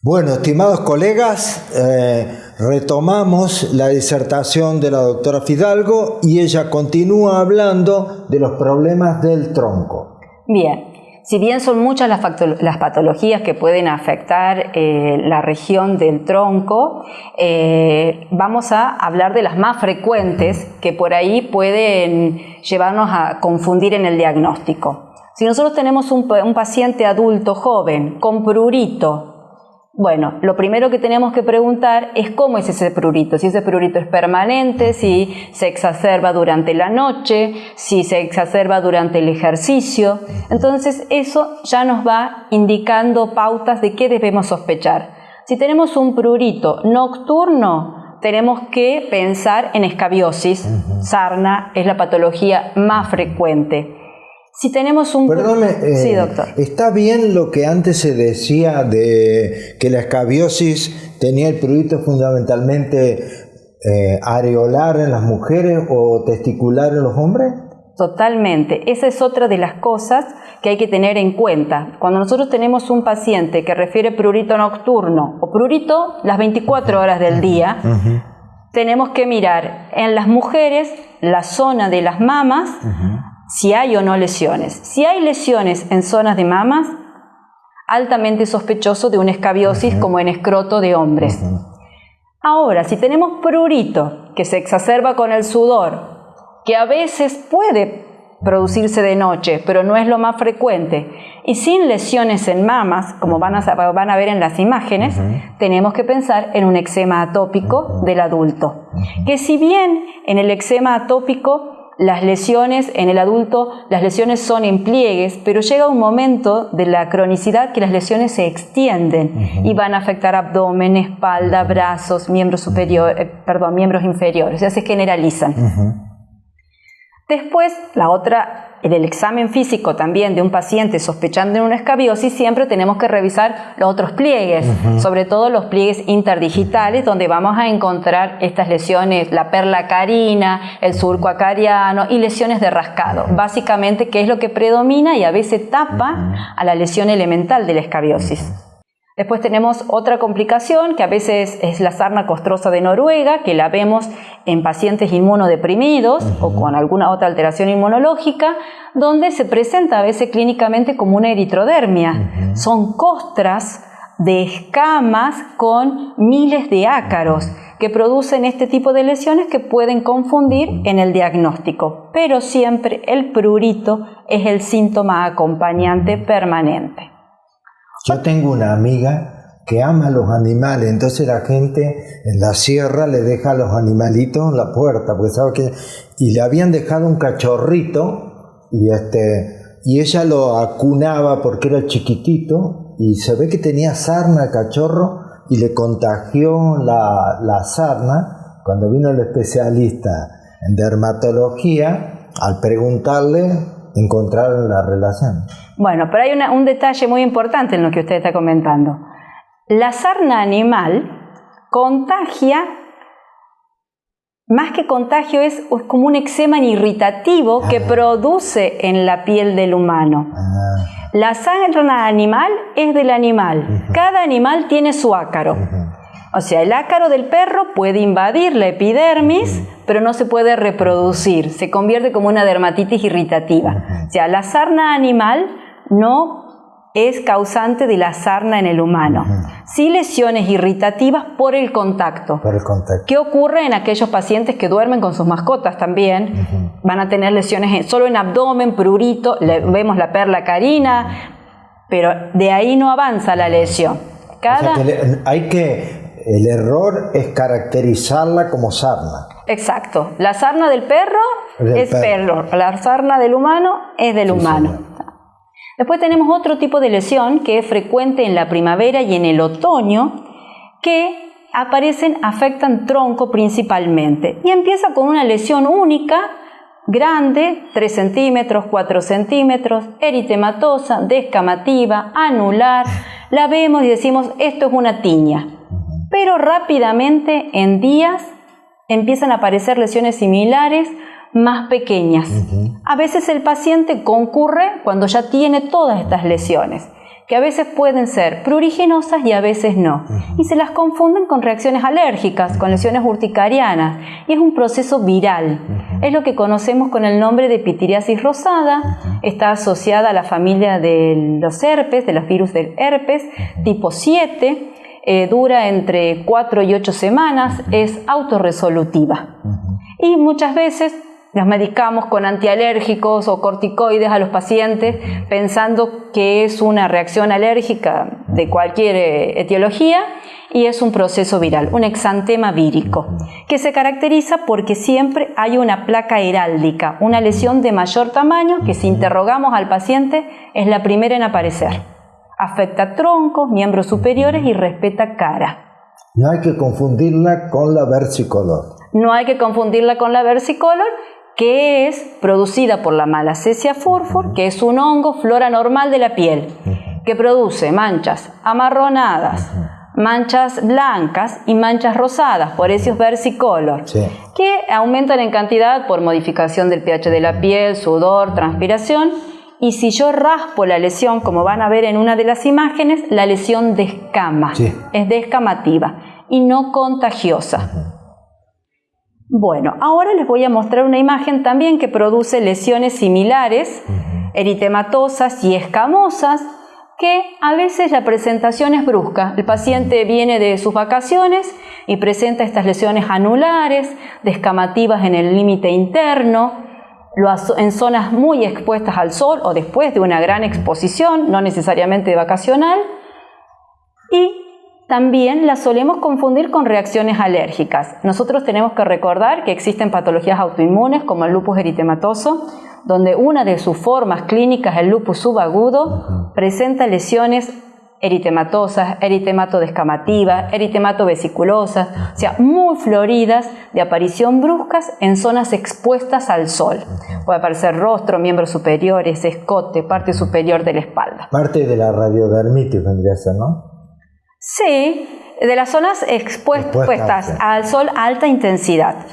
Bueno, estimados colegas, eh, retomamos la disertación de la doctora Fidalgo y ella continúa hablando de los problemas del tronco. Bien, si bien son muchas las, patologías que pueden afectar eh, la región del tronco, eh, vamos a hablar de las más frecuentes que por ahí pueden llevarnos a confundir en el diagnóstico. Si nosotros tenemos un, un paciente adulto joven con prurito, bueno, lo primero que tenemos que preguntar es cómo es ese prurito, si ese prurito es permanente, si se exacerba durante la noche, si se exacerba durante el ejercicio. Entonces eso ya nos va indicando pautas de qué debemos sospechar. Si tenemos un prurito nocturno, tenemos que pensar en escabiosis. Sarna es la patología más frecuente. Si tenemos un... Perdóname, sí, eh, doctor. ¿está bien lo que antes se decía de que la escabiosis tenía el prurito fundamentalmente eh, areolar en las mujeres o testicular en los hombres? Totalmente. Esa es otra de las cosas que hay que tener en cuenta. Cuando nosotros tenemos un paciente que refiere prurito nocturno o prurito las 24 horas del día, tenemos que mirar en las mujeres la zona de las mamas, si hay o no lesiones. Si hay lesiones en zonas de mamas, altamente sospechoso de una escabiosis como en escroto de hombres. Ahora, si tenemos prurito que se exacerba con el sudor, que a veces puede producirse de noche, pero no es lo más frecuente, y sin lesiones en mamas, como van a, van a ver en las imágenes, tenemos que pensar en un eczema atópico del adulto. Que si bien en el eczema atópico las lesiones en el adulto, las lesiones son en pliegues, pero llega un momento de la cronicidad que las lesiones se extienden y van a afectar abdomen, espalda, brazos, miembros superiores, eh, perdón, miembros inferiores, o sea, se generalizan. Después, la otra en el examen físico también de un paciente sospechando en una escabiosis, siempre tenemos que revisar los otros pliegues, sobre todo los pliegues interdigitales, donde vamos a encontrar estas lesiones, la perla carina, el surco acariano y lesiones de rascado. Básicamente, que es lo que predomina y a veces tapa a la lesión elemental de la escabiosis. Después tenemos otra complicación que a veces es la sarna costrosa de Noruega, que la vemos en pacientes inmunodeprimidos o con alguna otra alteración inmunológica, donde se presenta a veces clínicamente como una eritrodermia. Son costras de escamas con miles de ácaros que producen este tipo de lesiones que pueden confundir en el diagnóstico, pero siempre el prurito es el síntoma acompañante permanente. Yo tengo una amiga que ama los animales, entonces la gente en la sierra le deja a los animalitos en la puerta, porque sabe que y le habían dejado un cachorrito y este y ella lo acunaba porque era chiquitito y se ve que tenía sarna cachorro y le contagió la, la sarna cuando vino el especialista en dermatología al preguntarle encontrar la relación. Bueno, pero hay un detalle muy importante en lo que usted está comentando. La sarna animal contagia, más que contagio, es, como un eczema irritativo que ah. produce en la piel del humano. Ah. La sarna animal es del animal. Cada animal tiene su ácaro. O sea, el ácaro del perro puede invadir la epidermis, pero no se puede reproducir, se convierte como una dermatitis irritativa. O sea, la sarna animal no es causante de la sarna en el humano. Sí lesiones irritativas por el contacto. Por el contacto. ¿Qué ocurre en aquellos pacientes que duermen con sus mascotas también? Van a tener lesiones solo en abdomen, prurito, vemos la perla carina, pero de ahí no avanza la lesión. Cada... hay que el error es caracterizarla como sarna. Exacto. La sarna del perro es perro. La sarna del humano es del humano. Después tenemos otro tipo de lesión que es frecuente en la primavera y en el otoño, que aparecen, afectan tronco principalmente. Y empieza con una lesión única, grande, 3 centímetros, 4 centímetros, eritematosa, descamativa, anular. La vemos y decimos, esto es una tiña pero rápidamente en días empiezan a aparecer lesiones similares más pequeñas. A veces el paciente concurre cuando ya tiene todas estas lesiones. que a veces pueden ser pruriginosas y a veces no. Y se las confunden con reacciones alérgicas, con lesiones urticarianas. Y es un proceso viral. Es lo que conocemos con el nombre de pitiriasis rosada. Está asociada a la familia de los herpes, de los virus del herpes, tipo 7. Eh, dura entre 4 y 8 semanas, es autorresolutiva. Y muchas veces nos medicamos con antialérgicos o corticoides a los pacientes pensando que es una reacción alérgica de cualquier eh, etiología y es un proceso viral, un exantema vírico, que se caracteriza porque siempre hay una placa heráldica, una lesión de mayor tamaño que si interrogamos al paciente es la primera en aparecer. Afecta troncos, miembros superiores y respeta cara. No hay que confundirla con la versicolor. No hay que confundirla con la versicolor que es producida por la malacesia furfur, que es un hongo flora normal de la piel, que produce manchas amarronadas, manchas blancas y manchas rosadas, por eso es versicolor, que aumentan en cantidad por modificación del pH de la piel, sudor, transpiración. Y si yo raspo la lesión, como van a ver en una de las imágenes, la lesión descama, es descamativa y no contagiosa. Bueno, ahora les voy a mostrar una imagen también que produce lesiones similares, eritematosas y escamosas, que a veces la presentación es brusca. El paciente viene de sus vacaciones y presenta estas lesiones anulares, descamativas en el límite interno, en zonas muy expuestas al sol o después de una gran exposición, no necesariamente vacacional, y también las solemos confundir con reacciones alérgicas. Nosotros tenemos que recordar que existen patologías autoinmunes como el lupus eritematoso, donde una de sus formas clínicas, el lupus subagudo, presenta lesiones eritematosas, eritemato descamativa, eritemato vesiculosa, o sea, muy floridas de aparición bruscas en zonas expuestas al sol. Puede aparecer rostro, miembros superiores, escote, parte superior de la espalda. Parte de la radiodermitis vendría a ser, ¿no? Sí, de las zonas expuestas al sol a alta intensidad.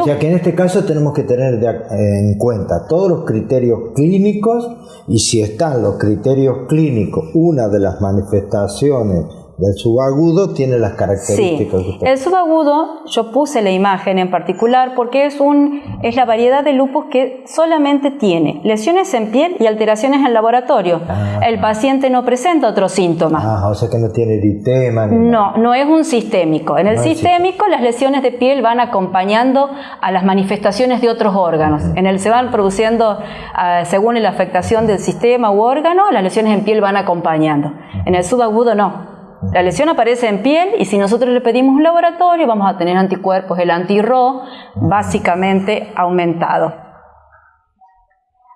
o sea que en este caso tenemos que tener en cuenta todos los criterios clínicos y si están los criterios clínicos, una de las manifestaciones del subagudo tiene las características. Sí. El subagudo, yo puse la imagen en particular porque es, un, es la variedad de lupus que solamente tiene lesiones en piel y alteraciones en laboratorio. Ah. el paciente no presenta otros síntomas. Ah, o sea que no tiene eritema. no, no es un sistémico. En el sistémico las lesiones de piel van acompañando a las manifestaciones de otros órganos. En el se van produciendo, ah, según la afectación del sistema u órgano, las lesiones en piel van acompañando. En el subagudo no. La lesión aparece en piel y si nosotros le pedimos un laboratorio vamos a tener anticuerpos, el anti-RO básicamente aumentado.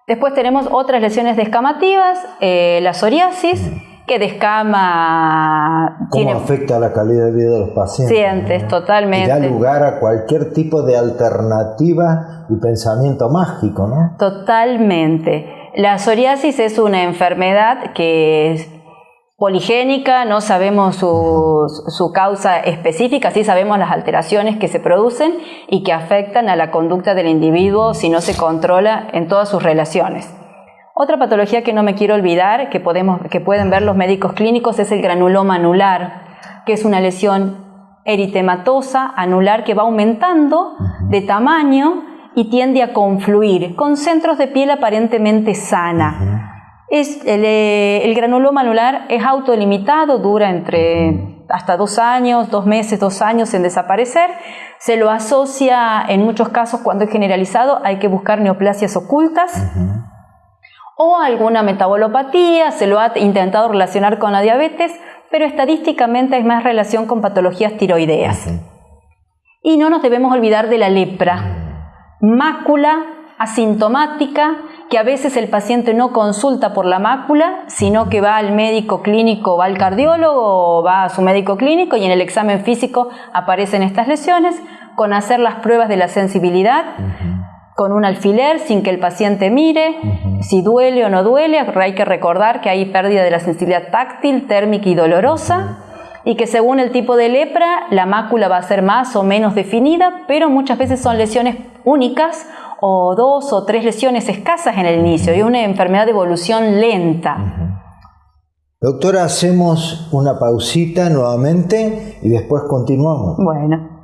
Después tenemos otras lesiones descamativas, eh, la psoriasis, que descama... ¿Cómo afecta la calidad de vida de los pacientes? Sientes, totalmente. Y da lugar a cualquier tipo de alternativa y pensamiento mágico, ¿no? Totalmente. La psoriasis es una enfermedad que poligénica, no sabemos su, causa específica, sí sabemos las alteraciones que se producen y que afectan a la conducta del individuo si no se controla en todas sus relaciones. Otra patología que no me quiero olvidar, que, podemos, que pueden ver los médicos clínicos, es el granuloma anular, que es una lesión eritematosa anular que va aumentando de tamaño y tiende a confluir con centros de piel aparentemente sana. Es, eh, el, granuloma anular es autolimitado, dura entre hasta dos años, dos meses, dos años en desaparecer. Se lo asocia en muchos casos cuando es generalizado, hay que buscar neoplasias ocultas. O alguna metabolopatía, se lo ha intentado relacionar con la diabetes, pero estadísticamente hay más relación con patologías tiroideas. Y no nos debemos olvidar de la lepra, mácula asintomática que a veces el paciente no consulta por la mácula, sino que va al médico clínico, va al cardiólogo o va a su médico clínico y en el examen físico aparecen estas lesiones, con hacer las pruebas de la sensibilidad, con un alfiler sin que el paciente mire, si duele o no duele, hay que recordar que hay pérdida de la sensibilidad táctil, térmica y dolorosa y que según el tipo de lepra la mácula va a ser más o menos definida, pero muchas veces son lesiones únicas o dos o tres lesiones escasas en el inicio y una enfermedad de evolución lenta. Doctora, hacemos una pausita nuevamente y después continuamos. Bueno.